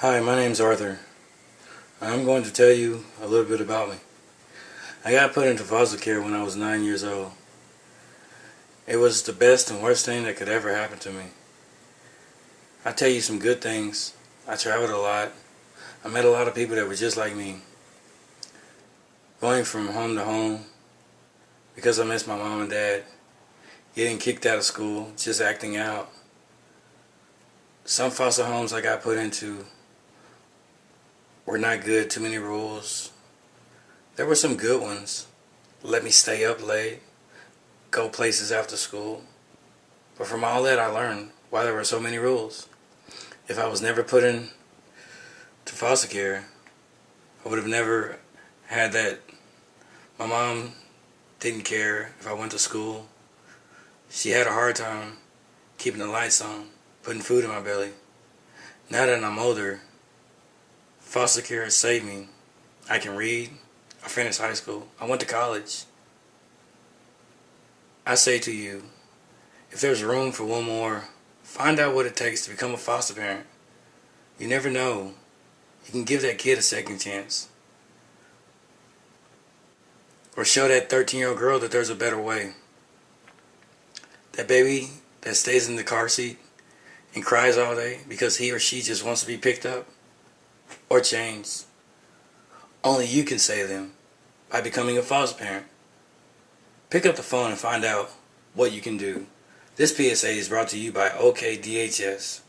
Hi, my name's Arthur. I'm going to tell you a little bit about me. I got put into foster care when I was 9 years old. It was the best and worst thing that could ever happen to me. I tell you some good things. I traveled a lot. I met a lot of people that were just like me. Going from home to home because I missed my mom and dad. Getting kicked out of school, just acting out. Some foster homes I got put into were not good, too many rules. There were some good ones. Let me stay up late, go places after school. But from all that I learned why there were so many rules. If I was never put in to foster care, I would have never had that. My mom didn't care if I went to school. She had a hard time keeping the lights on, putting food in my belly. Now that I'm older, foster care saved me. I can read. I finished high school. I went to college. I say to you, if there's room for one more, find out what it takes to become a foster parent. You never know. You can give that kid a second chance. Or show that 13 year old girl that there's a better way. That baby that stays in the car seat and cries all day because he or she just wants to be picked up or chains. Only you can save them by becoming a foster parent. Pick up the phone and find out what you can do. This PSA is brought to you by OKDHS.